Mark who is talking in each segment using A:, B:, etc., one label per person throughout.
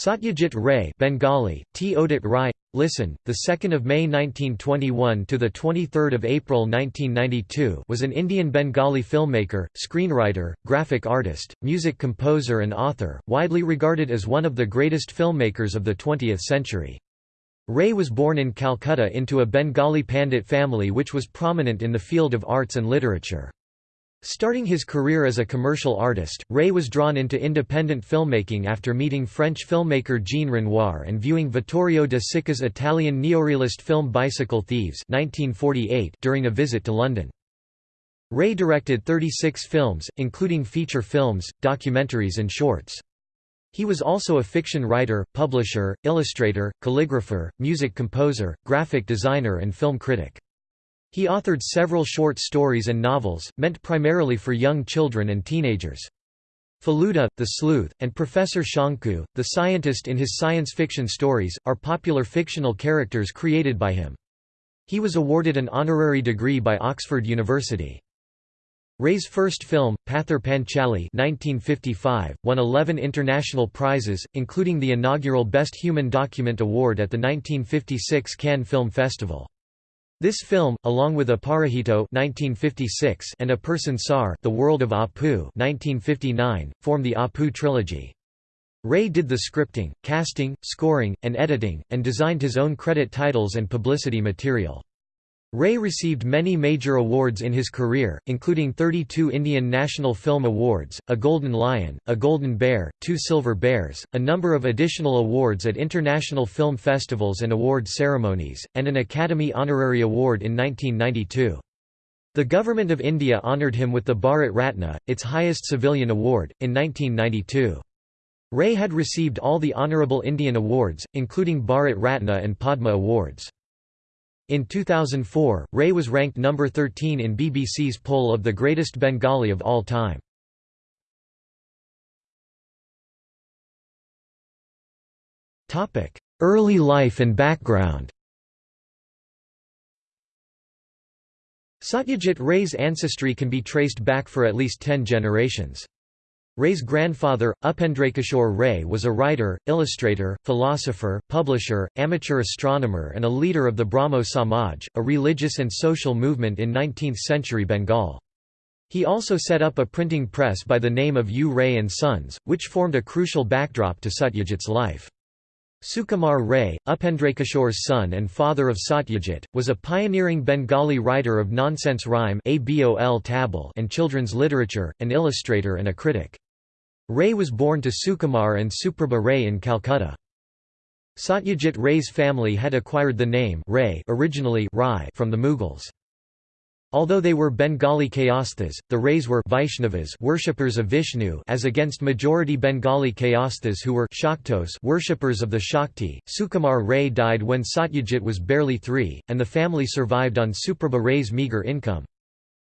A: Satyajit Ray Bengali, T. Odit Rai, Listen, the 2nd of May 1921 to the 23rd of April 1992 was an Indian Bengali filmmaker, screenwriter, graphic artist, music composer and author, widely regarded as one of the greatest filmmakers of the 20th century. Ray was born in Calcutta into a Bengali Pandit family which was prominent in the field of arts and literature. Starting his career as a commercial artist, Ray was drawn into independent filmmaking after meeting French filmmaker Jean Renoir and viewing Vittorio De Sica's Italian neorealist film Bicycle Thieves 1948 during a visit to London. Ray directed 36 films, including feature films, documentaries and shorts. He was also a fiction writer, publisher, illustrator, calligrapher, music composer, graphic designer and film critic. He authored several short stories and novels, meant primarily for young children and teenagers. Feluda, the sleuth, and Professor Shonku, the scientist in his science fiction stories, are popular fictional characters created by him. He was awarded an honorary degree by Oxford University. Ray's first film, Pather Panchali 1955, won 11 international prizes, including the inaugural Best Human Document Award at the 1956 Cannes Film Festival. This film, along with Aparajito (1956) and Apur Sansar, The World of Apu (1959), form the Apu trilogy. Ray did the scripting, casting, scoring, and editing, and designed his own credit titles and publicity material. Ray received many major awards in his career, including 32 Indian National Film Awards, a Golden Lion, a Golden Bear, two Silver Bears, a number of additional awards at international film festivals and award ceremonies, and an Academy Honorary Award in 1992. The Government of India honoured him with the Bharat Ratna, its highest civilian award, in 1992. Ray had received all the honourable Indian awards, including Bharat Ratna and Padma Awards. In 2004, Ray was ranked number 13 in BBC's poll of the greatest Bengali of all time. Early life and background Satyajit Ray's ancestry can be traced back for at least ten generations. Ray's grandfather, Upendrakishore Ray was a writer, illustrator, philosopher, publisher, amateur astronomer and a leader of the Brahmo Samaj, a religious and social movement in 19th-century Bengal. He also set up a printing press by the name of U. Ray and Sons, which formed a crucial backdrop to Satyajit's life. Sukumar Ray, Upendrakishore's son and father of Satyajit, was a pioneering Bengali writer of nonsense rhyme and children's literature, an illustrator and a critic. Ray was born to Sukumar and Suprabha Ray in Calcutta. Satyajit Ray's family had acquired the name Ray originally Rai from the Mughals. Although they were Bengali Kayasthas, the Rays were Vaishnavas worshippers of Vishnu as against majority Bengali Kayasthas who were Shaktos worshippers of the Shakti. Sukumar Ray died when Satyajit was barely three, and the family survived on Suprabha Ray's meagre income.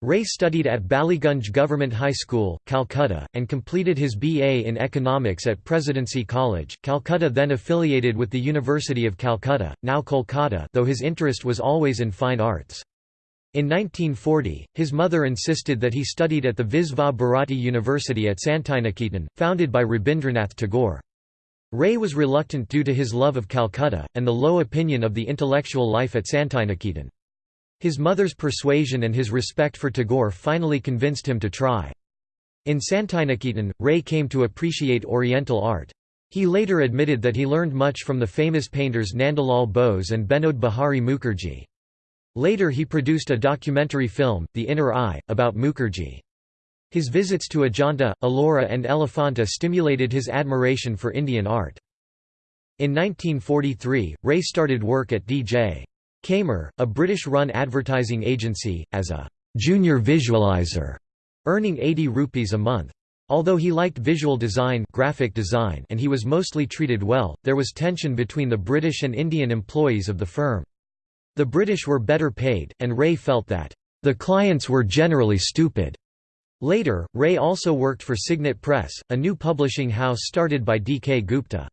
A: Ray studied at Ballygunge Government High School, Calcutta, and completed his BA in Economics at Presidency College, Calcutta then affiliated with the University of Calcutta, now Kolkata though his interest was always in fine arts. In 1940, his mother insisted that he studied at the Visva Bharati University at Santiniketan, founded by Rabindranath Tagore. Ray was reluctant due to his love of Calcutta, and the low opinion of the intellectual life at Santiniketan. His mother's persuasion and his respect for Tagore finally convinced him to try. In Santiniketan, Ray came to appreciate Oriental art. He later admitted that he learned much from the famous painters Nandalal Bose and Binod Bihari Mukherjee. Later he produced a documentary film, The Inner Eye, about Mukherjee. His visits to Ajanta, Ellora and Elephanta stimulated his admiration for Indian art. In 1943, Ray started work at D.J. Keymer, a British-run advertising agency, as a «junior visualizer», earning 80 rupees a month. Although he liked visual design, graphic design and he was mostly treated well, there was tension between the British and Indian employees of the firm. The British were better paid, and Ray felt that, "...the clients were generally stupid." Later, Ray also worked for Signet Press, a new publishing house started by D. K. Gupta.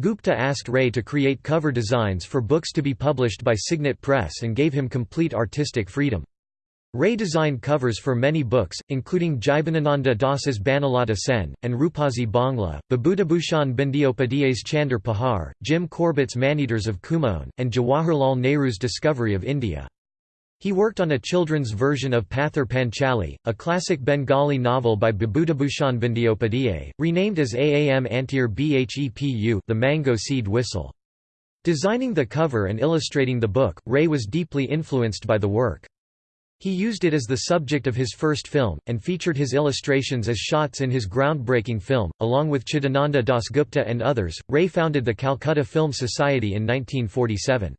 A: Gupta asked Ray to create cover designs for books to be published by Signet Press and gave him complete artistic freedom. Ray designed covers for many books, including Jibanananda Das's Banalata Sen, and Rupasi Bangla, Bibhutibhushan Bandyopadhyay's Chander Pahar, Jim Corbett's Maneaters of Kumaon, and Jawaharlal Nehru's Discovery of India. He worked on a children's version of Pather Panchali, a classic Bengali novel by Bibhutibhushan Bandyopadhyay, renamed as Aam Antir Bhepu the mango seed whistle. Designing the cover and illustrating the book, Ray was deeply influenced by the work. He used it as the subject of his first film, and featured his illustrations as shots in his groundbreaking film. Along with Chidananda Dasgupta and others, Ray founded the Calcutta Film Society in 1947.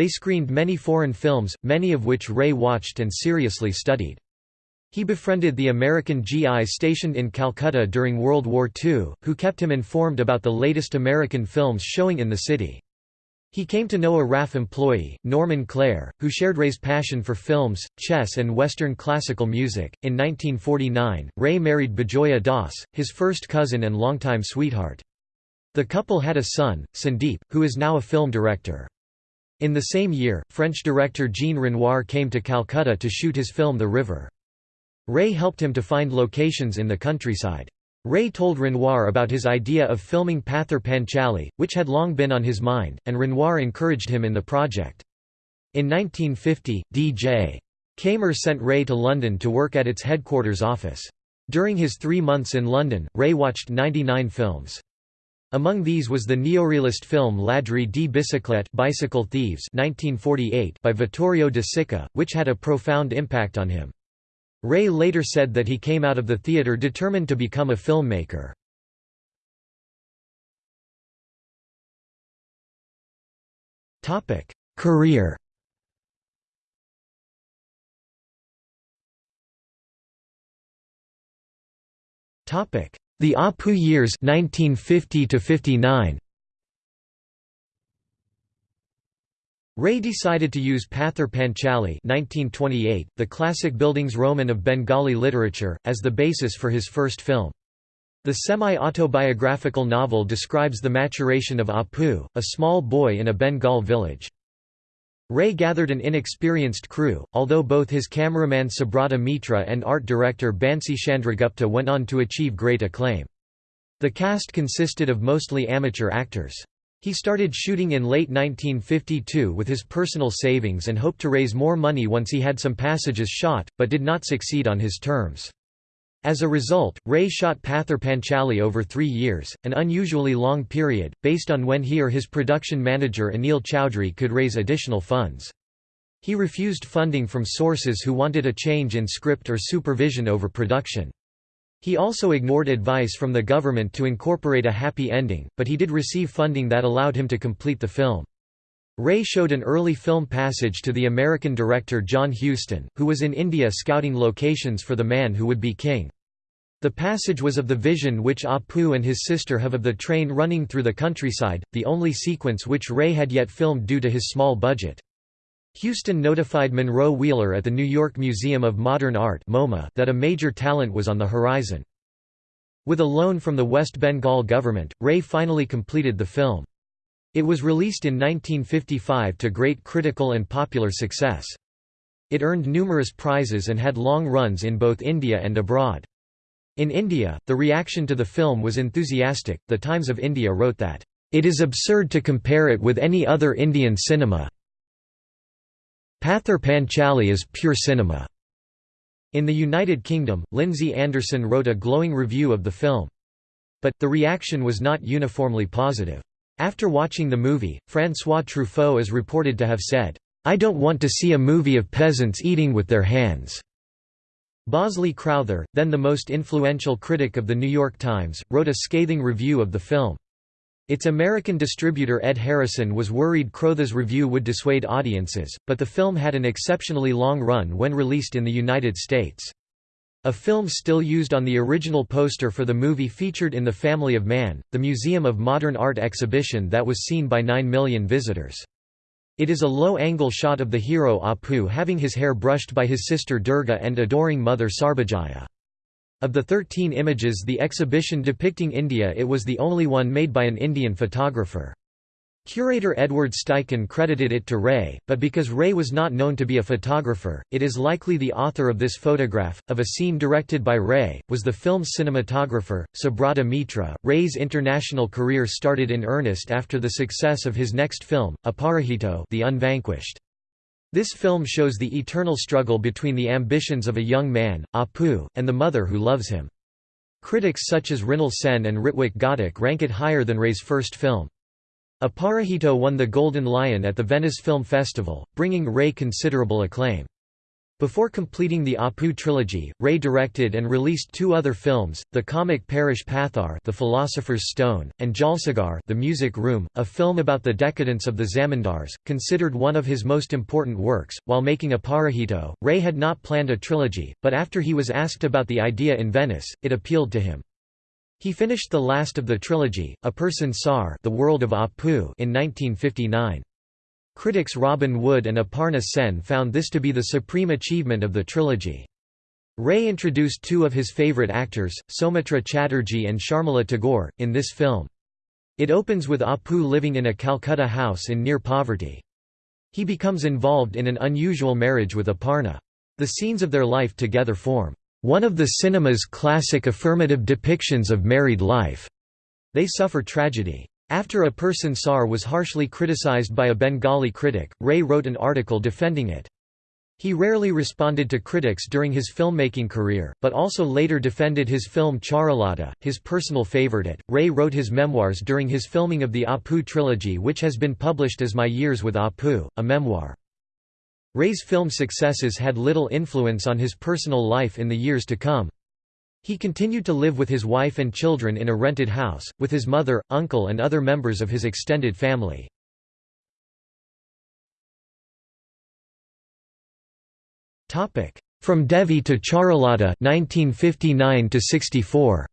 A: They screened many foreign films, many of which Ray watched and seriously studied. He befriended the American GIs stationed in Calcutta during World War II, who kept him informed about the latest American films showing in the city. He came to know a RAF employee, Norman Clare, who shared Ray's passion for films, chess and Western classical music. In 1949, Ray married Bijoya Das, his first cousin and longtime sweetheart. The couple had a son, Sandeep, who is now a film director. In the same year, French director Jean Renoir came to Calcutta to shoot his film The River. Ray helped him to find locations in the countryside. Ray told Renoir about his idea of filming Pather Panchali, which had long been on his mind, and Renoir encouraged him in the project. In 1950, D.J. Keymer sent Ray to London to work at its headquarters office. During his three months in London, Ray watched 99 films. Among these was the neorealist film Ladri di Biciclette Bicycle Thieves 1948 by Vittorio De Sica, which had a profound impact on him. Ray later said that he came out of the theater determined to become a filmmaker. Career The Apu years 1950 to 59 Ray decided to use Pather Panchali 1928, the classic bildungsroman of Bengali literature, as the basis for his first film. The semi-autobiographical novel describes the maturation of Apu, a small boy in a Bengal village. Ray gathered an inexperienced crew, although both his cameraman Subrata Mitra and art director Bansi Chandragupta went on to achieve great acclaim. The cast consisted of mostly amateur actors. He started shooting in late 1952 with his personal savings and hoped to raise more money once he had some passages shot, but did not succeed on his terms. As a result, Ray shot Pather Panchali over three years, an unusually long period, based on when he or his production manager Anil Chowdhury could raise additional funds. He refused funding from sources who wanted a change in script or supervision over production. He also ignored advice from the government to incorporate a happy ending, but he did receive funding that allowed him to complete the film. Ray showed an early film passage to the American director John Huston, who was in India scouting locations for The Man Who Would Be King. The passage was of the vision which ah Apu and his sister have of the train running through the countryside, the only sequence which Ray had yet filmed due to his small budget. Huston notified Monroe Wheeler at the New York Museum of Modern Art MoMA that a major talent was on the horizon. With a loan from the West Bengal government, Ray finally completed the film. It was released in 1955 to great critical and popular success. It earned numerous prizes and had long runs in both India and abroad. In India, the reaction to the film was enthusiastic. The Times of India wrote that, It is absurd to compare it with any other Indian cinema. Pather Panchali is pure cinema. In the United Kingdom, Lindsay Anderson wrote a glowing review of the film. But, the reaction was not uniformly positive. After watching the movie, François Truffaut is reported to have said, "'I don't want to see a movie of peasants eating with their hands." Bosley Crowther, then the most influential critic of The New York Times, wrote a scathing review of the film. Its American distributor Ed Harrison was worried Crowther's review would dissuade audiences, but the film had an exceptionally long run when released in the United States. A film still used on the original poster for the movie featured in The Family of Man, the Museum of Modern Art exhibition that was seen by 9 million visitors. It is a low-angle shot of the hero Apu having his hair brushed by his sister Durga and adoring mother Sarbajaya. Of the 13 images the exhibition depicting India it was the only one made by an Indian photographer. Curator Edward Steichen credited it to Ray, but because Ray was not known to be a photographer, it is likely the author of this photograph, of a scene directed by Ray, was the film's cinematographer, Subrata Mitra. Ray's international career started in earnest after the success of his next film, Aparajito The Unvanquished. This film shows the eternal struggle between the ambitions of a young man, Apu, and the mother who loves him. Critics such as Mrinal Sen and Ritwik Ghatak rank it higher than Ray's first film. Aparajito won the Golden Lion at the Venice Film Festival, bringing Ray considerable acclaim. Before completing the Apu trilogy, Ray directed and released two other films, the comic Parash Pathar The Philosopher's Stone, and Jalsaghar The Music Room, a film about the decadence of the Zamindars, considered one of his most important works. While making Aparajito, Ray had not planned a trilogy, but after he was asked about the idea in Venice, it appealed to him. He finished the last of the trilogy, Apur Sansar the World of Apu in 1959. Critics Robin Wood and Aparna Sen found this to be the supreme achievement of the trilogy. Ray introduced two of his favorite actors, Soumitra Chatterjee and Sharmila Tagore, in this film. It opens with Apu living in a Calcutta house in near poverty. He becomes involved in an unusual marriage with Aparna. The scenes of their life together form one of the cinema's classic affirmative depictions of married life. They suffer tragedy. After Apur Sansar was harshly criticized by a Bengali critic, Ray wrote an article defending it. He rarely responded to critics during his filmmaking career, but also later defended his film Charulata, his personal favorite. It. Ray wrote his memoirs during his filming of the Apu trilogy, which has been published as My Years with Apu, a memoir. Ray's film successes had little influence on his personal life in the years to come. He continued to live with his wife and children in a rented house, with his mother, uncle and other members of his extended family. From Devi to Charulata 1959 to 64.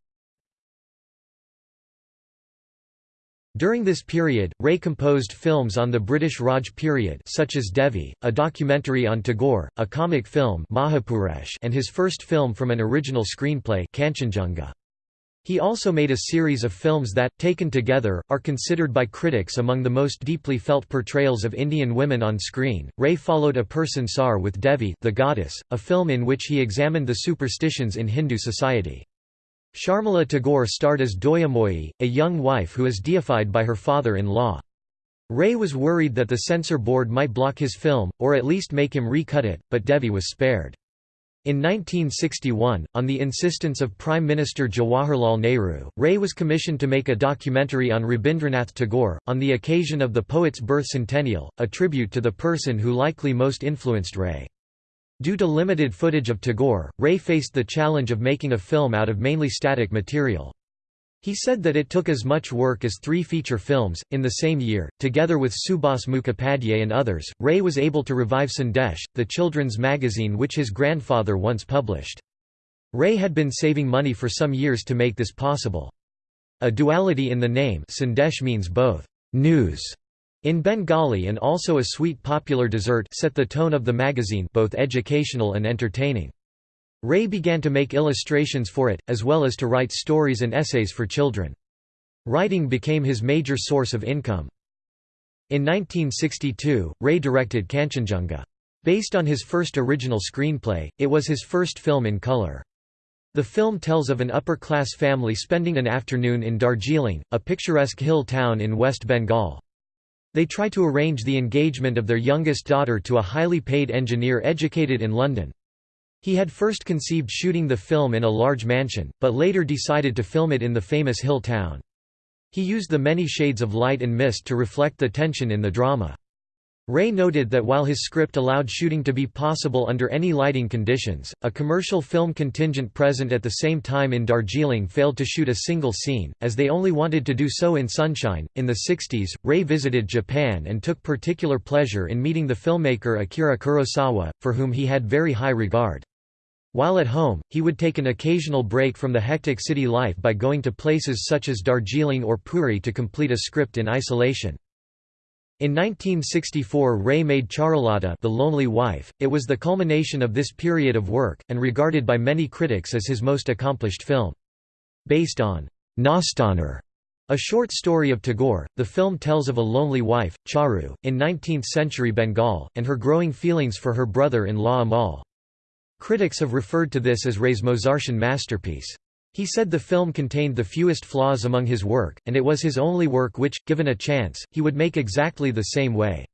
A: During this period, Ray composed films on the British Raj period such as Devi, a documentary on Tagore, a comic film Mahapurush and his first film from an original screenplay Kanchenjunga. He also made a series of films that, taken together, are considered by critics among the most deeply felt portrayals of Indian women on screen. Ray followed Apur Sansar with Devi the Goddess, a film in which he examined the superstitions in Hindu society. Sharmila Tagore starred as Dayamoyi, a young wife who is deified by her father-in-law. Ray was worried that the censor board might block his film, or at least make him recut it, but Devi was spared. In 1961, on the insistence of Prime Minister Jawaharlal Nehru, Ray was commissioned to make a documentary on Rabindranath Tagore, on the occasion of the poet's birth centennial, a tribute to the person who likely most influenced Ray. Due to limited footage of Tagore, Ray faced the challenge of making a film out of mainly static material. He said that it took as much work as three feature films. In the same year, together with Subhas Mukhopadhyay and others, Ray was able to revive Sandesh, the children's magazine which his grandfather once published. Ray had been saving money for some years to make this possible. A duality in the name Sandesh means both news in Bengali and also a sweet popular dessert set the tone of the magazine both educational and entertaining. Ray began to make illustrations for it, as well as to write stories and essays for children. Writing became his major source of income. In 1962, Ray directed Kanchenjunga. Based on his first original screenplay, it was his first film in color. The film tells of an upper-class family spending an afternoon in Darjeeling, a picturesque hill town in West Bengal. They try to arrange the engagement of their youngest daughter to a highly paid engineer educated in London. He had first conceived shooting the film in a large mansion, but later decided to film it in the famous hill town. He used the many shades of light and mist to reflect the tension in the drama. Ray noted that while his script allowed shooting to be possible under any lighting conditions, a commercial film contingent present at the same time in Darjeeling failed to shoot a single scene, as they only wanted to do so in sunshine. In the 60s, Ray visited Japan and took particular pleasure in meeting the filmmaker Akira Kurosawa, for whom he had very high regard. While at home, he would take an occasional break from the hectic city life by going to places such as Darjeeling or Puri to complete a script in isolation. In 1964 Ray made Charulata The Lonely Wife, it was the culmination of this period of work, and regarded by many critics as his most accomplished film. Based on Nastanirh, A short story of Tagore, the film tells of a lonely wife, Charu, in 19th-century Bengal, and her growing feelings for her brother-in-law Amal. Critics have referred to this as Ray's Mozartian masterpiece. He said the film contained the fewest flaws among his work, and it was his only work which, given a chance, he would make exactly the same way.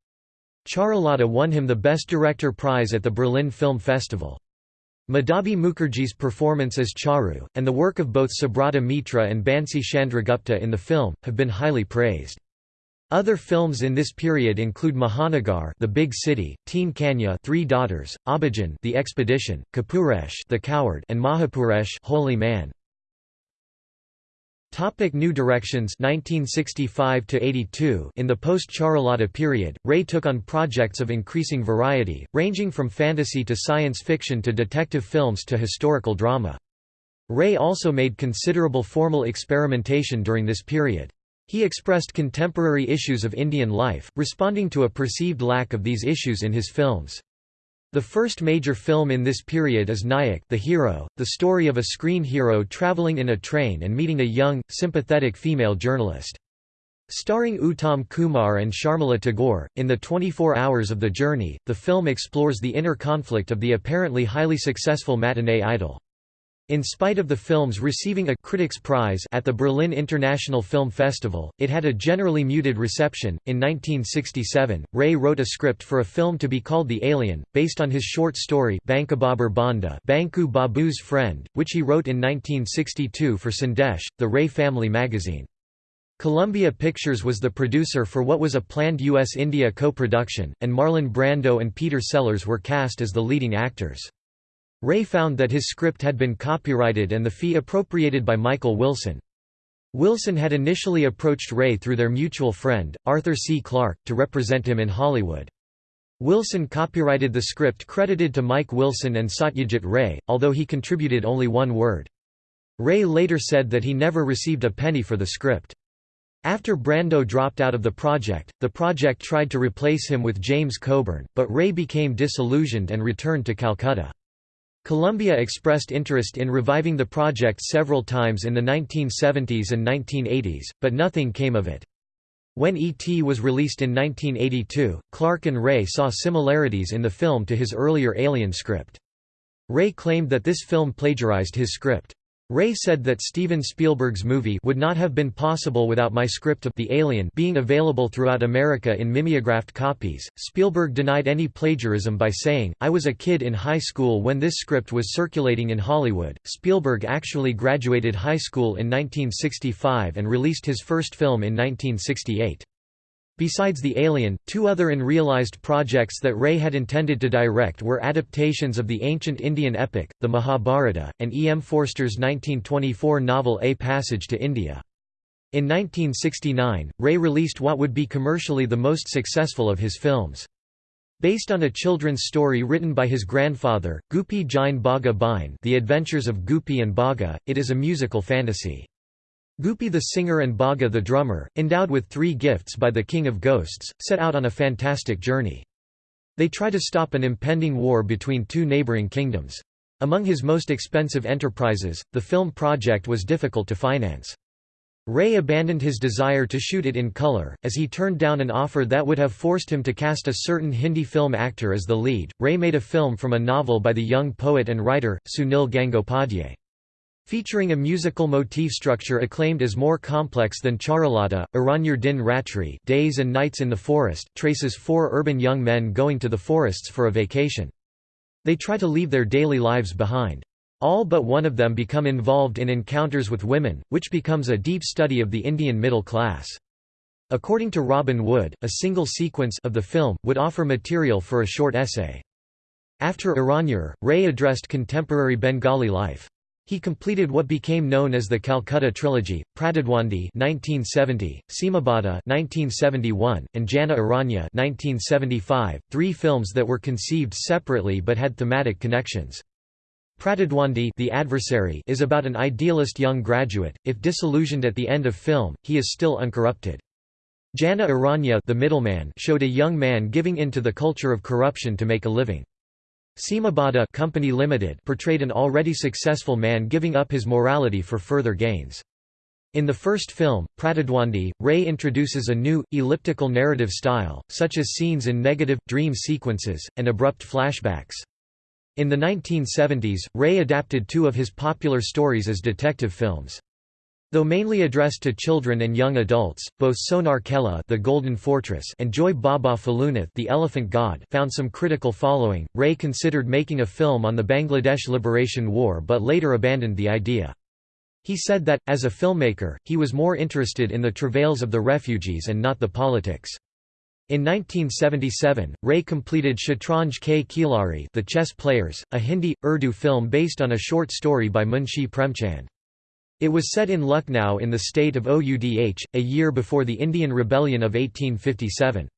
A: Charulata won him the Best Director prize at the Berlin Film Festival. Madhabi Mukherjee's performance as Charu, and the work of both Subrata Mitra and Bansi Chandragupta in the film, have been highly praised. Other films in this period include Mahanagar, The Big City, Teen Kanya, Three Daughters, Abhijan, The Expedition, Kapurush, The Coward, and Mahapurush, Holy Man. Topic New Directions 1965 82 In the post-Charulata period, Ray took on projects of increasing variety, ranging from fantasy to science fiction to detective films to historical drama. Ray also made considerable formal experimentation during this period. He expressed contemporary issues of Indian life, responding to a perceived lack of these issues in his films. The first major film in this period is Nayak the hero, the story of a screen hero traveling in a train and meeting a young, sympathetic female journalist. Starring Uttam Kumar and Sharmila Tagore, in the 24 hours of the journey, the film explores the inner conflict of the apparently highly successful matinee idol. In spite of the film's receiving a Critics' Prize at the Berlin International Film Festival, it had a generally muted reception. In 1967, Ray wrote a script for a film to be called The Alien, based on his short story Bankubabur Bandhu, Banku Babu's Friend, which he wrote in 1962 for Sandesh, the Ray Family magazine. Columbia Pictures was the producer for what was a planned U.S.-India co-production, and Marlon Brando and Peter Sellers were cast as the leading actors. Ray found that his script had been copyrighted and the fee appropriated by Michael Wilson. Wilson had initially approached Ray through their mutual friend, Arthur C. Clarke, to represent him in Hollywood. Wilson copyrighted the script credited to Mike Wilson and Satyajit Ray, although he contributed only one word. Ray later said that he never received a penny for the script. After Brando dropped out of the project, the project tried to replace him with James Coburn, but Ray became disillusioned and returned to Calcutta. Columbia expressed interest in reviving the project several times in the 1970s and 1980s, but nothing came of it. When E.T. was released in 1982, Clarke and Ray saw similarities in the film to his earlier Alien script. Ray claimed that this film plagiarized his script. Ray said that Steven Spielberg's movie would not have been possible without my script of The Alien being available throughout America in mimeographed copies. Spielberg denied any plagiarism by saying, I was a kid in high school when this script was circulating in Hollywood. Spielberg actually graduated high school in 1965 and released his first film in 1968. Besides The Alien, two other unrealized projects that Ray had intended to direct were adaptations of the ancient Indian epic, the Mahabharata, and E. M. Forster's 1924 novel A Passage to India. In 1969, Ray released what would be commercially the most successful of his films. Based on a children's story written by his grandfather, Goopy Gyne Bagha Byne The Adventures of Goopy and Bagha, it is a musical fantasy. Goopy the singer and Bagha the drummer, endowed with three gifts by the King of Ghosts, set out on a fantastic journey. They try to stop an impending war between two neighboring kingdoms. Among his most expensive enterprises, the film project was difficult to finance. Ray abandoned his desire to shoot it in color, as he turned down an offer that would have forced him to cast a certain Hindi film actor as the lead. Ray made a film from a novel by the young poet and writer, Sunil Gangopadhyay. Featuring a musical motif structure acclaimed as more complex than Charulata, Aranyar Din Ratri Days and Nights in the Forest traces four urban young men going to the forests for a vacation. They try to leave their daily lives behind. All but one of them become involved in encounters with women, which becomes a deep study of the Indian middle class. According to Robin Wood, a single sequence of the film, would offer material for a short essay. After Aranyar, Ray addressed contemporary Bengali life. He completed what became known as the Calcutta Trilogy, Pratidwandi 1970, Seemabaddha 1971, and Jana Aranya 1975, three films that were conceived separately but had thematic connections. Pratidwandi the adversary is about an idealist young graduate, if disillusioned at the end of film, he is still uncorrupted. Jana Aranya the middleman showed a young man giving in to the culture of corruption to make a living. Seemabaddha Company Limited portrayed an already successful man giving up his morality for further gains. In the first film, Pratidwandi, Ray introduces a new, elliptical narrative style, such as scenes in negative, dream sequences, and abrupt flashbacks. In the 1970s, Ray adapted two of his popular stories as detective films. Though mainly addressed to children and young adults, both Sonar Kella The Golden Fortress and Joi Baba Felunath The Elephant God found some critical following. Ray considered making a film on the Bangladesh Liberation War but later abandoned the idea. He said that, as a filmmaker, he was more interested in the travails of the refugees and not the politics. In 1977, Ray completed Shatranj Ke Khilari The Chess Players, a Hindi, Urdu film based on a short story by Munshi Premchand. It was set in Lucknow in the state of Oudh, a year before the Indian Rebellion of 1857.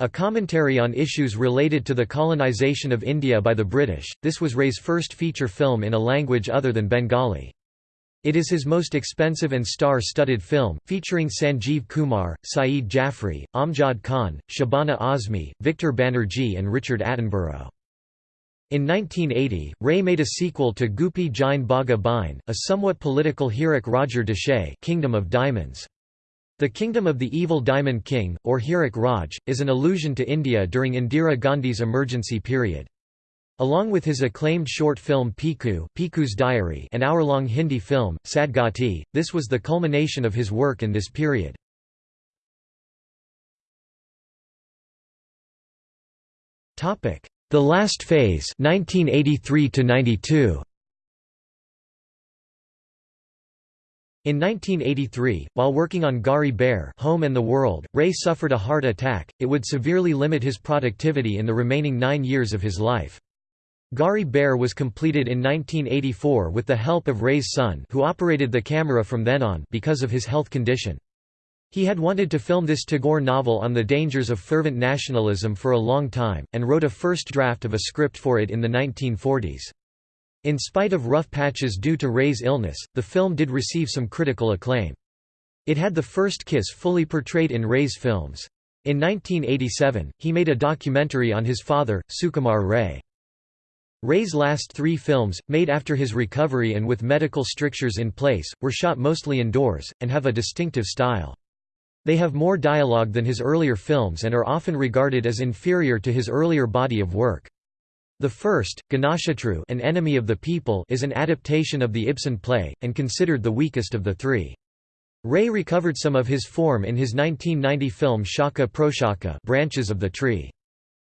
A: A commentary on issues related to the colonization of India by the British, this was Ray's first feature film in a language other than Bengali. It is his most expensive and star-studded film, featuring Sanjeev Kumar, Saeed Jaffrey, Amjad Khan, Shabana Azmi, Victor Banerjee and Richard Attenborough. In 1980, Ray made a sequel to Goopy Gyne Bagha Byne, a somewhat political Hirak Rajar Deshe Kingdom of Diamonds. The Kingdom of the Evil Diamond King, or Hirak Raj, is an allusion to India during Indira Gandhi's emergency period. Along with his acclaimed short film Piku Piku's Diary an hour-long Hindi film, Sadgati, this was the culmination of his work in this period. Topic: the Last Phase 1983 -92. In 1983, while working on Ghare Baire Home and the World, Ray suffered a heart attack, it would severely limit his productivity in the remaining nine years of his life. Ghare Baire was completed in 1984 with the help of Ray's son who operated the camera from then on because of his health condition. He had wanted to film this Tagore novel on the dangers of fervent nationalism for a long time, and wrote a first draft of a script for it in the 1940s. In spite of rough patches due to Ray's illness, the film did receive some critical acclaim. It had the first kiss fully portrayed in Ray's films. In 1987, he made a documentary on his father, Sukumar Ray. Ray's last three films, made after his recovery and with medical strictures in place, were shot mostly indoors, and have a distinctive style. They have more dialogue than his earlier films and are often regarded as inferior to his earlier body of work. The first, Ganashatru An Enemy of the People is an adaptation of the Ibsen play, and considered the weakest of the three. Ray recovered some of his form in his 1990 film Shakha Proshakha Branches of the Tree.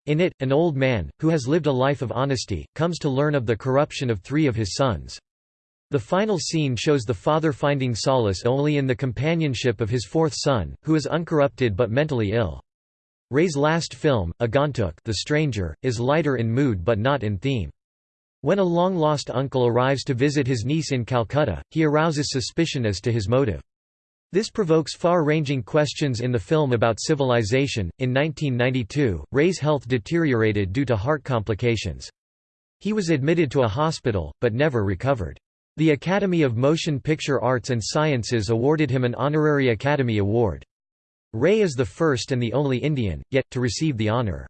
A: In it, an old man, who has lived a life of honesty, comes to learn of the corruption of three of his sons. The final scene shows the father finding solace only in the companionship of his fourth son, who is uncorrupted but mentally ill. Ray's last film, Agantuk the Stranger, is lighter in mood but not in theme. When a long-lost uncle arrives to visit his niece in Calcutta, he arouses suspicion as to his motive. This provokes far-ranging questions in the film about civilization. In 1992, Ray's health deteriorated due to heart complications. He was admitted to a hospital, but never recovered. The Academy of Motion Picture Arts and Sciences awarded him an honorary Academy Award. Ray is the first and the only Indian, yet, to receive the honor.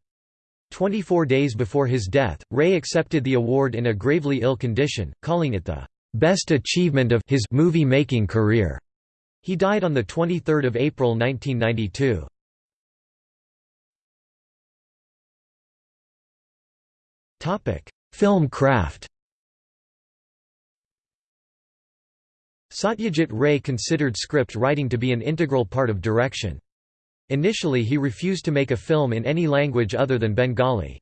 A: 24 days before his death, Ray accepted the award in a gravely ill condition, calling it the best achievement of his movie-making career. He died on 23 April 1992. Film craft Satyajit Ray considered script writing to be an integral part of direction. Initially he refused to make a film in any language other than Bengali.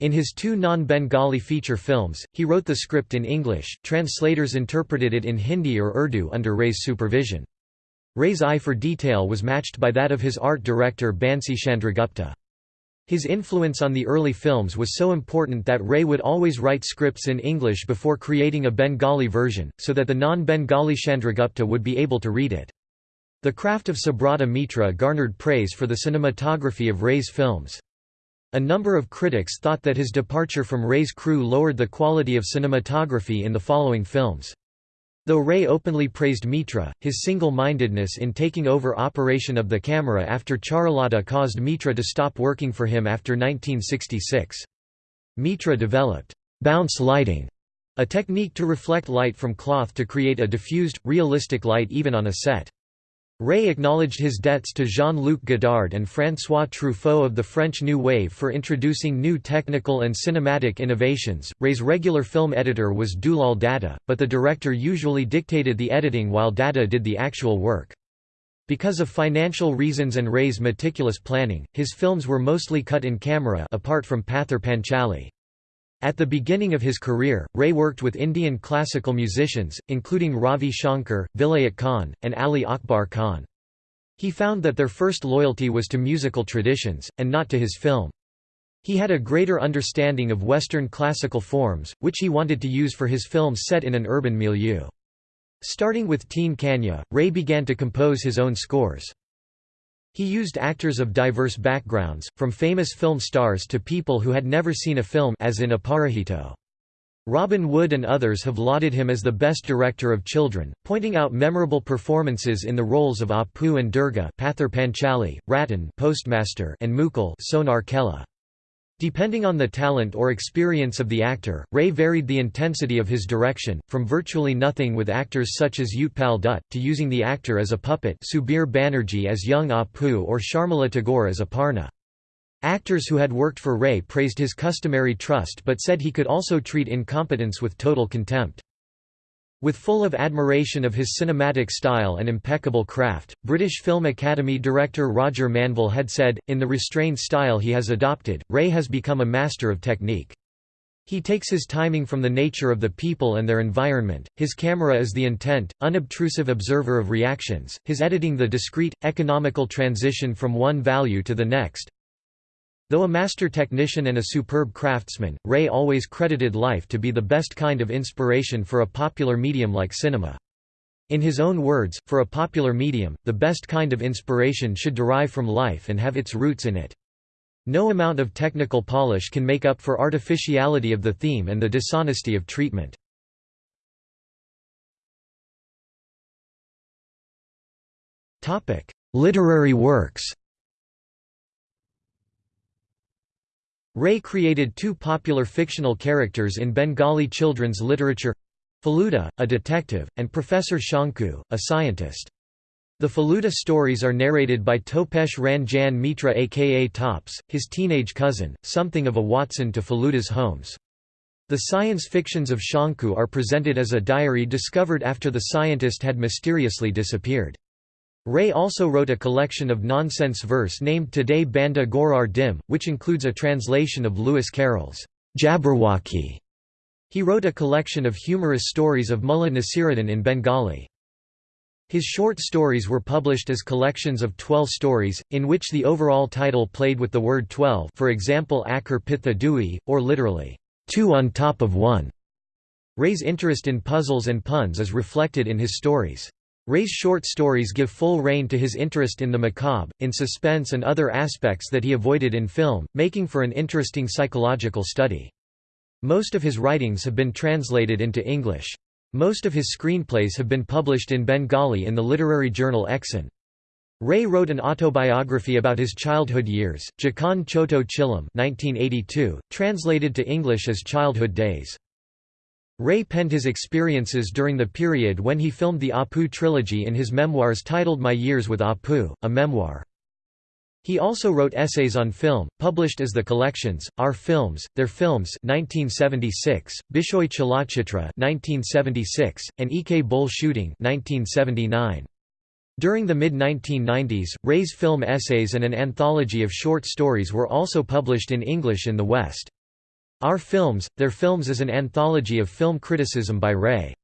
A: In his two non-Bengali feature films, he wrote the script in English, translators interpreted it in Hindi or Urdu under Ray's supervision. Ray's eye for detail was matched by that of his art director Bansi Chandragupta. His influence on the early films was so important that Ray would always write scripts in English before creating a Bengali version, so that the non-Bengali Chandragupta would be able to read it. The craft of Subrata Mitra garnered praise for the cinematography of Ray's films. A number of critics thought that his departure from Ray's crew lowered the quality of cinematography in the following films. Though Ray openly praised Mitra, his single-mindedness in taking over operation of the camera after Charulata caused Mitra to stop working for him after 1966. Mitra developed bounce lighting a technique to reflect light from cloth to create a diffused, realistic light even on a set. Ray acknowledged his debts to Jean-Luc Godard and François Truffaut of the French New Wave for introducing new technical and cinematic innovations. Ray's regular film editor was Dulal Datta, but the director usually dictated the editing while Datta did the actual work. Because of financial reasons and Ray's meticulous planning, his films were mostly cut in camera apart from Pather Panchali. At the beginning of his career, Ray worked with Indian classical musicians, including Ravi Shankar, Vilayat Khan, and Ali Akbar Khan. He found that their first loyalty was to musical traditions, and not to his film. He had a greater understanding of Western classical forms, which he wanted to use for his films set in an urban milieu. Starting with Teen Kanya, Ray began to compose his own scores. He used actors of diverse backgrounds, from famous film stars to people who had never seen a film as in Aparajito. Robin Wood and others have lauded him as the best director of children, pointing out memorable performances in the roles of Apu and Durga Panchali, Ratan Postmaster and Mukul Sonar. Depending on the talent or experience of the actor, Ray varied the intensity of his direction, from virtually nothing with actors such as Utpal Dutt, to using the actor as a puppet Subir Banerjee as young ah Apu or Sharmila Tagore as Aparna. Actors who had worked for Ray praised his customary trust but said he could also treat incompetence with total contempt. With full of admiration of his cinematic style and impeccable craft, British Film Academy director Roger Manvell had said, in the restrained style he has adopted, Ray has become a master of technique. He takes his timing from the nature of the people and their environment, his camera is the intent, unobtrusive observer of reactions, his editing the discrete, economical transition from one value to the next, Though a master technician and a superb craftsman, Ray always credited life to be the best kind of inspiration for a popular medium like cinema. In his own words, for a popular medium, the best kind of inspiration should derive from life and have its roots in it. No amount of technical polish can make up for artificiality of the theme and the dishonesty of treatment. Literary works Ray created two popular fictional characters in Bengali children's literature Feluda, a detective, and Professor Shonku, a scientist. The Feluda stories are narrated by Topesh Ranjan Mitra aka Tops, his teenage cousin, something of a Watson to Feluda's Holmes. The science fictions of Shonku are presented as a diary discovered after the scientist had mysteriously disappeared. Ray also wrote a collection of nonsense verse named Toray Bandha Ghorar Dim, which includes a translation of Lewis Carroll's Jabberwocky. He wrote a collection of humorous stories of Mullah Nasiruddin in Bengali. His short stories were published as collections of twelve stories, in which the overall title played with the word twelve for example Eker Pitthe Dui, or literally, two on top of one. Ray's interest in puzzles and puns is reflected in his stories. Ray's short stories give full rein to his interest in the macabre, in suspense and other aspects that he avoided in film, making for an interesting psychological study. Most of his writings have been translated into English. Most of his screenplays have been published in Bengali in the literary journal Eksan. Ray wrote an autobiography about his childhood years, Jakhan Choto Chilam 1982, translated to English as Childhood Days. Ray penned his experiences during the period when he filmed the Apu trilogy in his memoirs titled My Years with Apu, a memoir. He also wrote essays on film, published as the collections, Our Films, Their Films 1976, Bishoy Chalachitra 1976, and Ekei Bole Shooting 1979. During the mid-1990s, Ray's film essays and an anthology of short stories were also published in English in the West. Our Films, Their Films is an anthology of film criticism by Ray.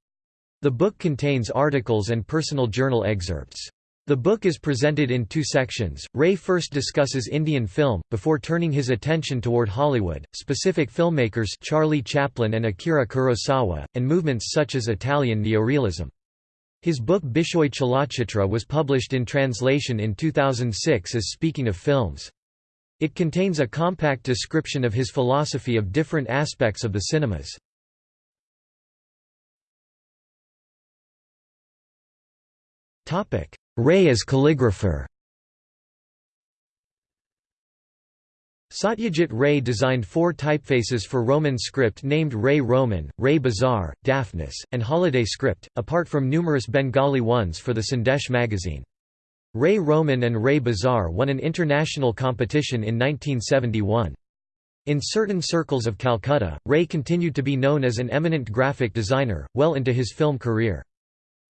A: The book contains articles and personal journal excerpts. The book is presented in two sections. Ray first discusses Indian film, before turning his attention toward Hollywood, specific filmmakers Charlie Chaplin and Akira Kurosawa, and movements such as Italian neorealism. His book Bishoy Chalachitra was published in translation in 2006 as Speaking of Films. It contains a compact description of his philosophy of different aspects of the cinemas. Ray as calligrapher Satyajit Ray designed four typefaces for Roman script named Ray Roman, Ray Bizarre, Daphnis, and Holiday script, apart from numerous Bengali ones for the Sandesh magazine. Ray Roman and Ray Bizarre won an international competition in 1971. In certain circles of Calcutta, Ray continued to be known as an eminent graphic designer, well into his film career.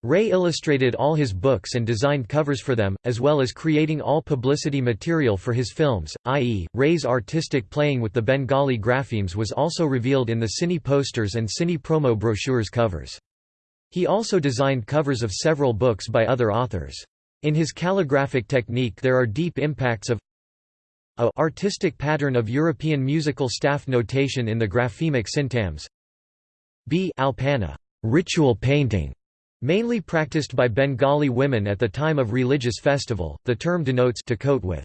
A: Ray illustrated all his books and designed covers for them, as well as creating all publicity material for his films, i.e., Ray's artistic playing with the Bengali graphemes was also revealed in the cine posters and cine promo brochures covers. He also designed covers of several books by other authors. In his calligraphic technique there are deep impacts of a artistic pattern of European musical staff notation in the graphemic syntagms b alpana ritual painting Mainly practiced by Bengali women at the time of religious festival, the term denotes to coat with.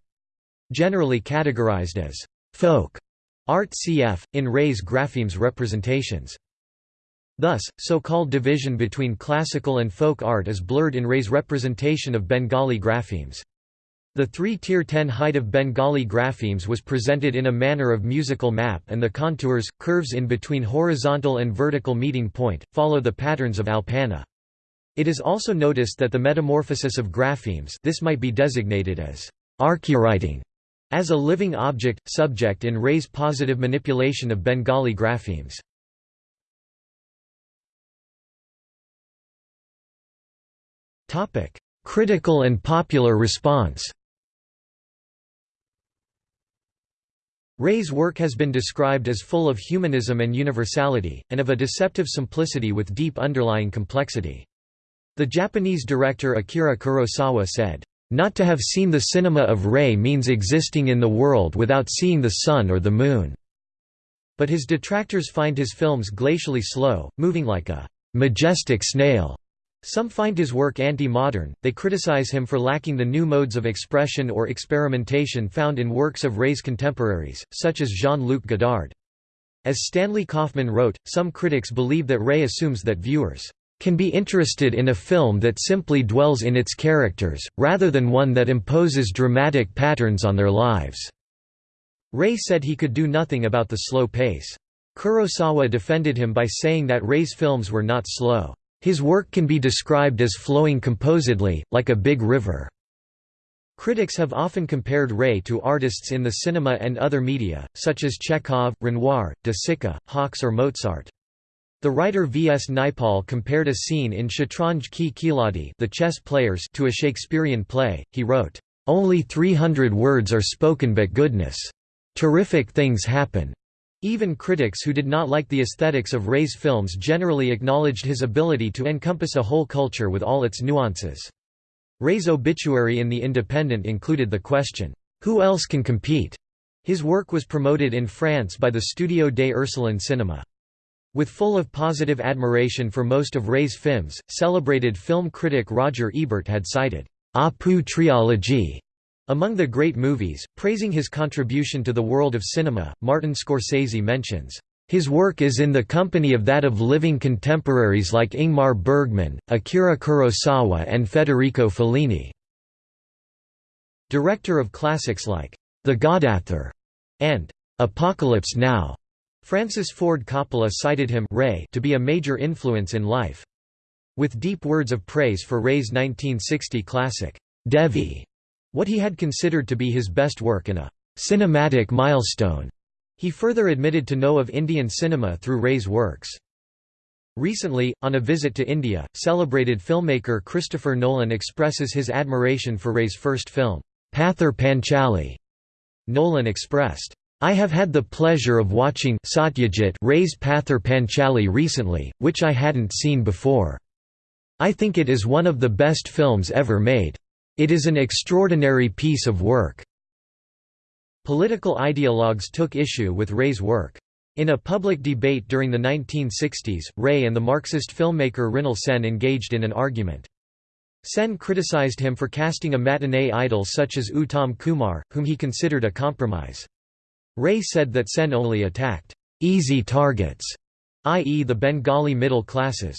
A: Generally categorized as folk art cf. in Ray's graphemes representations. Thus, so-called division between classical and folk art is blurred in Ray's representation of Bengali graphemes. The three-tier ten height of Bengali graphemes was presented in a manner of musical map and the contours, curves in between horizontal and vertical meeting point, follow the patterns of Alpana. It is also noticed that the metamorphosis of graphemes this might be designated as archewriting as a living object, subject in Ray's positive manipulation of Bengali graphemes. Critical and popular response Ray's work has been described as full of humanism and universality, and of a deceptive simplicity with deep underlying complexity. The Japanese director Akira Kurosawa said, "...not to have seen the cinema of Ray means existing in the world without seeing the sun or the moon." But his detractors find his films glacially slow, moving like a majestic snail. Some find his work anti-modern, they criticize him for lacking the new modes of expression or experimentation found in works of Ray's contemporaries, such as Jean-Luc Godard. As Stanley Kauffmann wrote, some critics believe that Ray assumes that viewers can be interested in a film that simply dwells in its characters, rather than one that imposes dramatic patterns on their lives." Ray said he could do nothing about the slow pace. Kurosawa defended him by saying that Ray's films were not slow. His work can be described as flowing composedly, like a big river. Critics have often compared Ray to artists in the cinema and other media, such as Chekhov, Renoir, De Sica, Hawks or Mozart. The writer V. S. Naipaul compared a scene in Shatranj Ki Khiladi the chess players to a Shakespearean play. He wrote, "...only 300 words are spoken but goodness. Terrific things happen." Even critics who did not like the aesthetics of Ray's films generally acknowledged his ability to encompass a whole culture with all its nuances. Ray's obituary in The Independent included the question, "'Who else can compete?' His work was promoted in France by the Studio des Ursulines Cinema. With full of positive admiration for most of Ray's films, celebrated film critic Roger Ebert had cited, Apu trilogy among the great movies, praising his contribution to the world of cinema. Martin Scorsese mentions, his work is in the company of that of living contemporaries like Ingmar Bergman, Akira Kurosawa and Federico Fellini. Director of classics like The Godfather and Apocalypse Now. Francis Ford Coppola cited him Ray to be a major influence in life. With deep words of praise for Ray's 1960 classic, Devi, what he had considered to be his best work and a cinematic milestone. He further admitted to know of Indian cinema through Ray's works. Recently, on a visit to India, celebrated filmmaker Christopher Nolan expresses his admiration for Ray's first film, Pather Panchali. Nolan expressed, I have had the pleasure of watching Satyajit Ray's Pather Panchali recently, which I hadn't seen before. I think it is one of the best films ever made. It is an extraordinary piece of work." Political ideologues took issue with Ray's work. In a public debate during the 1960s, Ray and the Marxist filmmaker Mrinal Sen engaged in an argument. Sen criticized him for casting a matinee idol such as Uttam Kumar, whom he considered a compromise. Ray said that Sen only attacked easy targets, i.e. the Bengali middle classes.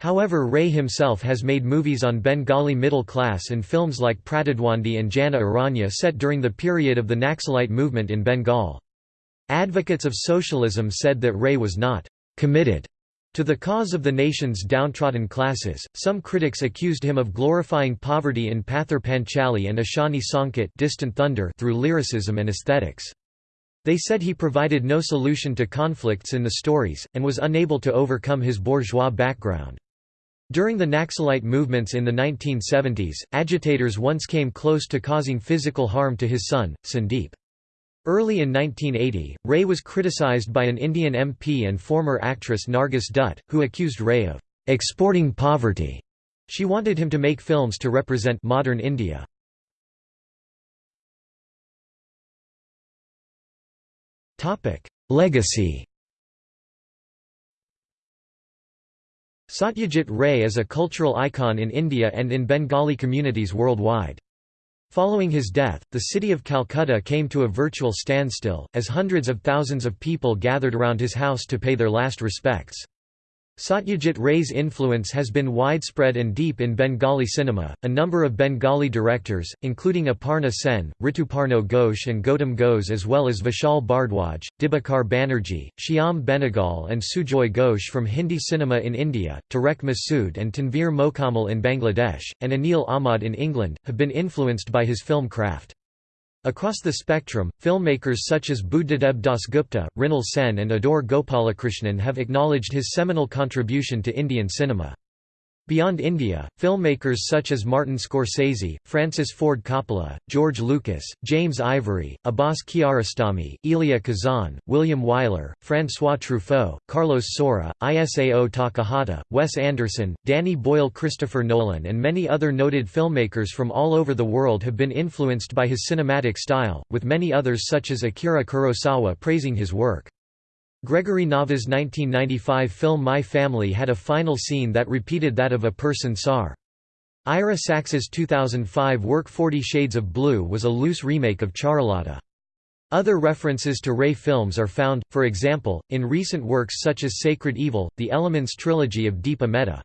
A: However Ray himself has made movies on Bengali middle class and films like Pratidwandi and Jana Aranya set during the period of the Naxalite movement in Bengal. Advocates of socialism said that Ray was not committed to the cause of the nation's downtrodden classes, some critics accused him of glorifying poverty in Pather Panchali and Ashani Sankat Distant Thunder through lyricism and aesthetics. They said he provided no solution to conflicts in the stories, and was unable to overcome his bourgeois background. During the Naxalite movements in the 1970s, agitators once came close to causing physical harm to his son, Sandeep. Early in 1980, Ray was criticized by an Indian MP and former actress Nargis Dutt, who accused Ray of exporting poverty. She wanted him to make films to represent modern India. Legacy Satyajit Ray is a cultural icon in India and in Bengali communities worldwide. Following his death, the city of Calcutta came to a virtual standstill, as hundreds of thousands of people gathered around his house to pay their last respects. Satyajit Ray's influence has been widespread and deep in Bengali cinema. A number of Bengali directors, including Aparna Sen, Rituparno Ghosh, and Gautam Ghose, as well as Vishal Bhardwaj, Dibakar Banerjee, Shyam Benegal, and Sujoy Ghosh from Hindi cinema in India, Tarek Masood and Tanveer Mokammel in Bangladesh, and Anil Ahmad in England, have been influenced by his film craft. Across the spectrum, filmmakers such as Buddhadeb Dasgupta, Mrinal Sen and Adoor Gopalakrishnan have acknowledged his seminal contribution to Indian cinema. Beyond India, filmmakers such as Martin Scorsese, Francis Ford Coppola, George Lucas, James Ivory, Abbas Kiarostami, Elia Kazan, William Wyler, François Truffaut, Carlos Saura, Isao Takahata, Wes Anderson, Danny Boyle Christopher Nolan and many other noted filmmakers from all over the world have been influenced by his cinematic style, with many others such as Akira Kurosawa praising his work. Gregory Nava's 1995 film My Family had a final scene that repeated that of Apur Sansar. Ira Sachs's 2005 work Forty Shades of Blue was a loose remake of Charulata. Other references to Ray films are found, for example, in recent works such as Sacred Evil, the Elements trilogy of Deepa Mehta.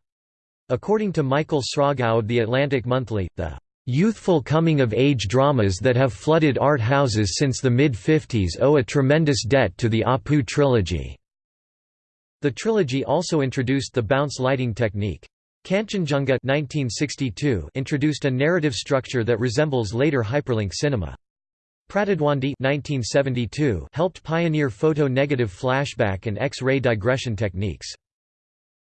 A: According to Michael of The Atlantic Monthly, the Youthful coming-of-age dramas that have flooded art houses since the mid-50s owe a tremendous debt to the Apu trilogy. The trilogy also introduced the bounce lighting technique. Kanchenjunga 1962 introduced a narrative structure that resembles later hyperlink cinema. Pratidwandi 1972 helped pioneer photo-negative flashback and X-ray digression techniques.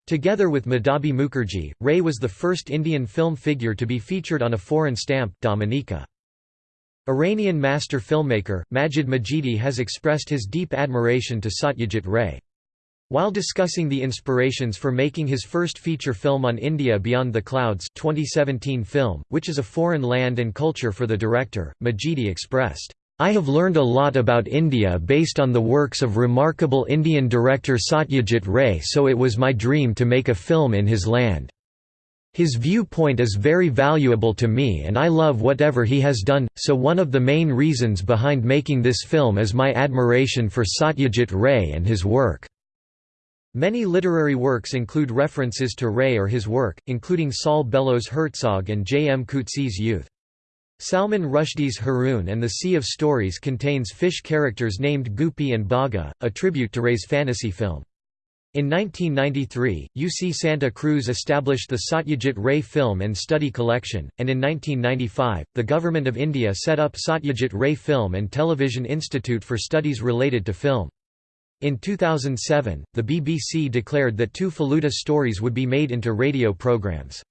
A: Together with Madhabi Mukherjee, Ray was the first Indian film figure to be featured on a foreign stamp, Dominica. Iranian master filmmaker, Majid Majidi has expressed his deep admiration to Satyajit Ray. While discussing the inspirations for making his first feature film on India Beyond the Clouds 2017 film, which is a foreign land and culture for the director, Majidi expressed, I have learned a lot about India based on the works of remarkable Indian director Satyajit Ray so it was my dream to make a film in his land. His viewpoint is very valuable to me and I love whatever he has done, so one of the main reasons behind making this film is my admiration for Satyajit Ray and his work. Many literary works include references to Ray or his work, including Saul Bellows Herzog and J. M. Coetzee's Youth. Salman Rushdie's Haroun and the Sea of Stories contains fish characters named Goopy and Bagha, a tribute to Ray's fantasy film. In 1993, UC Santa Cruz established the Satyajit Ray Film and Study Collection, and in 1995, the Government of India set up Satyajit Ray Film and Television Institute for studies related to film. In 2007, the BBC declared that two Feluda stories would be made into radio programs.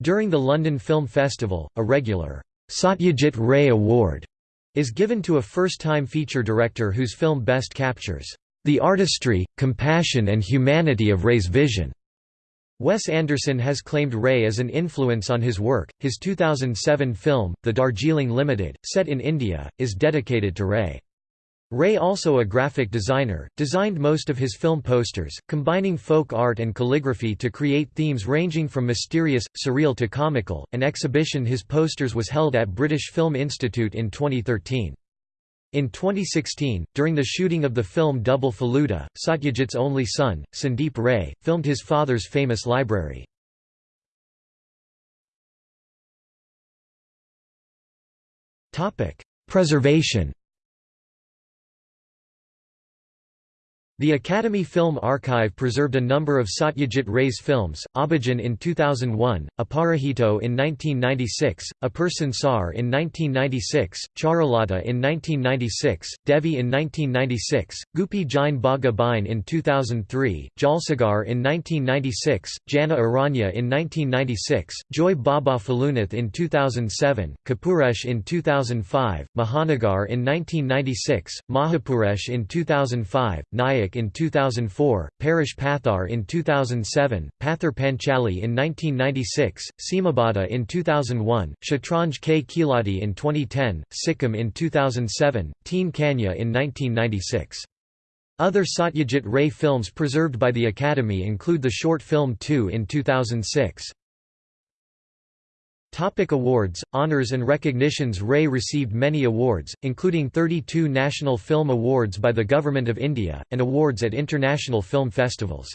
A: During the London Film Festival, a regular Satyajit Ray Award is given to a first-time feature director whose film best captures the artistry, compassion and humanity of Ray's vision. Wes Anderson has claimed Ray as an influence on his work. His 2007 film, The Darjeeling Limited, set in India, is dedicated to Ray. Ray also a graphic designer, designed most of his film posters, combining folk art and calligraphy to create themes ranging from mysterious, surreal to comical. An exhibition his posters was held at British Film Institute in 2013. In 2016, during the shooting of the film Double Feluda, Satyajit's only son, Sandeep Ray, filmed his father's famous library. Preservation The Academy Film Archive preserved a number of Satyajit Ray's films, Abhijan in 2001, Aparajito in 1996, Apur Sansar in 1996, Charulata in 1996, Devi in 1996, Goopy Gyne Bagha Byne in 2003, Jalsagar in 1996, Jana Aranya in 1996, Joi Baba Felunath in 2007, Kapurush in 2005, Mahanagar in 1996, Mahapurush in 2005, Nayak in 2004, Parash Pathar in 2007, Pather Panchali in 1996, Seemabaddha in 2001, Shatranj Ki Khiladi in 2010, Sikkim in 2007, Teen Kanya in 1996. Other Satyajit Ray films preserved by the Academy include the short film 2 in 2006. Topic awards, honors and recognitions Ray received many awards, including 32 National Film Awards by the Government of India, and awards at international film festivals.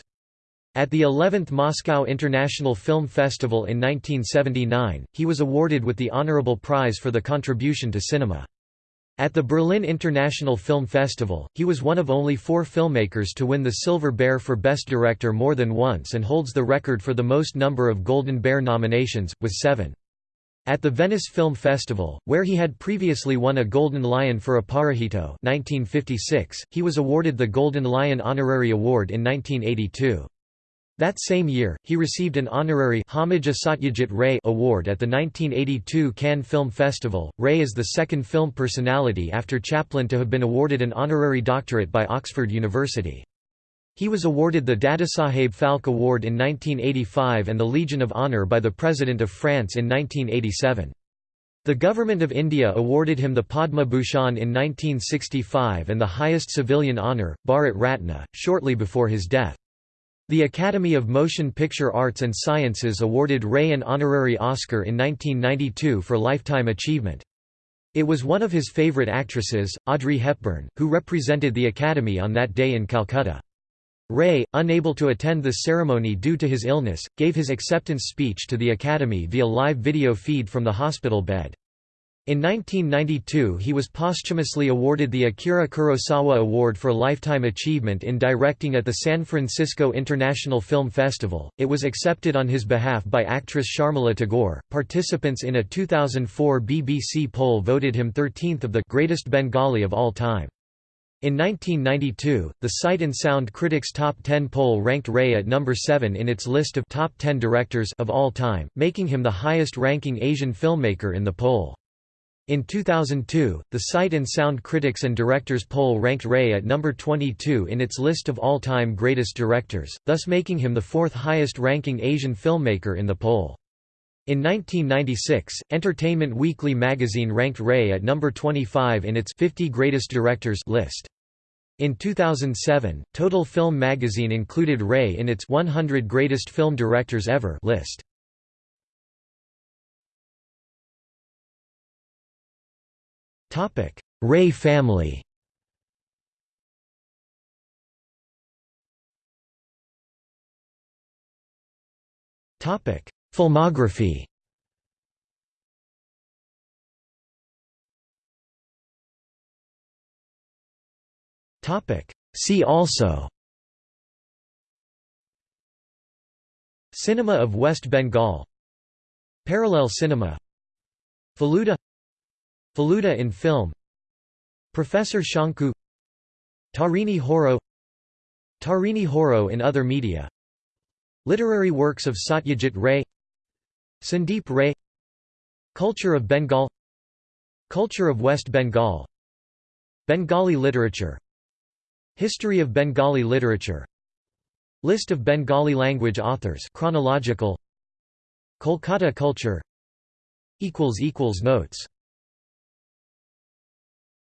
A: At the 11th Moscow International Film Festival in 1979, he was awarded with the Honorable Prize for the contribution to cinema. At the Berlin International Film Festival, he was one of only four filmmakers to win the Silver Bear for Best Director more than once and holds the record for the most number of Golden Bear nominations, with seven. At the Venice Film Festival, where he had previously won a Golden Lion for Aparajito 1956, he was awarded the Golden Lion Honorary Award in 1982. That same year, he received an honorary Hommage à Satyajit Ray award at the 1982 Cannes Film Festival. Ray is the second film personality after Chaplin to have been awarded an honorary doctorate by Oxford University. He was awarded the Dadasaheb Phalke Award in 1985 and the Legion of Honour by the President of France in 1987. The Government of India awarded him the Padma Bhushan in 1965 and the highest civilian honour, Bharat Ratna, shortly before his death. The Academy of Motion Picture Arts and Sciences awarded Ray an honorary Oscar in 1992 for lifetime achievement. It was one of his favourite actresses, Audrey Hepburn, who represented the Academy on that day in Calcutta. Ray, unable to attend the ceremony due to his illness, gave his acceptance speech to the Academy via live video feed from the hospital bed. In 1992 he was posthumously awarded the Akira Kurosawa Award for Lifetime Achievement in Directing at the San Francisco International Film Festival. It was accepted on his behalf by actress Sharmila Tagore. Participants in a 2004 BBC poll voted him 13th of the greatest Bengali of all time. In 1992, the Sight and Sound Critics Top 10 poll ranked Ray at number 7 in its list of top 10 directors of all time, making him the highest-ranking Asian filmmaker in the poll. In 2002, the Sight and Sound Critics and Directors poll ranked Ray at number 22 in its list of all-time greatest directors, thus making him the fourth highest-ranking Asian filmmaker in the poll. In 1996, Entertainment Weekly magazine ranked Ray at number 25 in its 50 Greatest Directors list. In 2007, Total Film magazine included Ray in its 100 Greatest Film Directors Ever list. Ray family. Filmography See also Cinema of West Bengal Parallel cinema Feluda Feluda in film Professor Shonku Tarini Khuro Tarini Khuro in other media Literary works of Satyajit Ray Sandeep Ray Culture of Bengal Culture of West Bengal Bengali literature History of Bengali literature. List of Bengali language authors. Chronological. Kolkata culture. Notes